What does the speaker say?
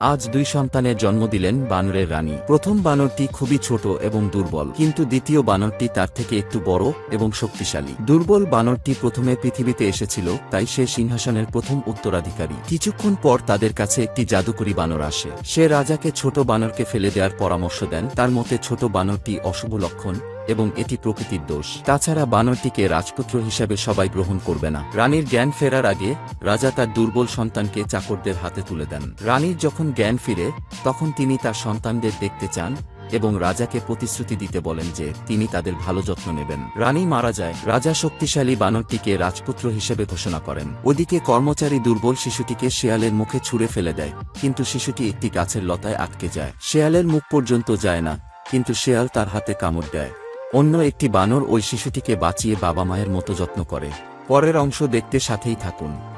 আজ দুই সন্তানের জন্ম দিলেন বানরের রানী। প্রথম বানরটি খুবই ছোট এবং দুর্বল, কিন্তু দ্বিতীয় বানরটি তার থেকে একটু বড় এবং শক্তিশালী। দুর্বল বানরটি প্রথমে পৃথিবীতে এসেছিল, তাই সে সিংহাসনের প্রথম উত্তরাধিকারী। কিছুক্ষণ পর তাদের কাছে একটি জাদুকরী বানর আসে। সে রাজাকে ছোট বানরকে ফেলে দেওয়ার পরামর্শ দেন। তার মতে ছোট বানরটি অশুভ লক্ষণ এবং এটি প্রকৃতির দোষ। তাছাড়া বানরটিকে রাজপুত্র হিসেবে সবাই গ্রহণ করবে না। রানীর জ্ঞান ফেরার আগে রাজা তার দুর্বল সন্তানকে চাকরদের হাতে তুলে দেন। রানীর যখন জ্ঞান ফিরে, তখন তিনি তার সন্তানদের দেখতে চান এবং রাজাকে প্রতিশ্রুতি দিতে বলেন যে তিনি তাদের ভালো যত্ন নেবেন। রানী মারা যায়। রাজা শক্তিশালী বানরটিকে রাজপুত্র হিসেবে ঘোষণা করেন। ওদিকে কর্মচারী দুর্বল শিশুটিকে শেয়ালের মুখে ছুঁড়ে ফেলে দেয়, কিন্তু শিশুটি একটি গাছের লতায় আটকে যায়। শেয়ালের মুখ পর্যন্ত যায় না, কিন্তু শেয়াল তার হাতে কামড় দেয়। অন্য একটি বানর ওই শিশুটিকে বাঁচিয়ে বাবা মায়ের মতো যত্ন করে। পরের অংশ দেখতে সাথেই থাকুন।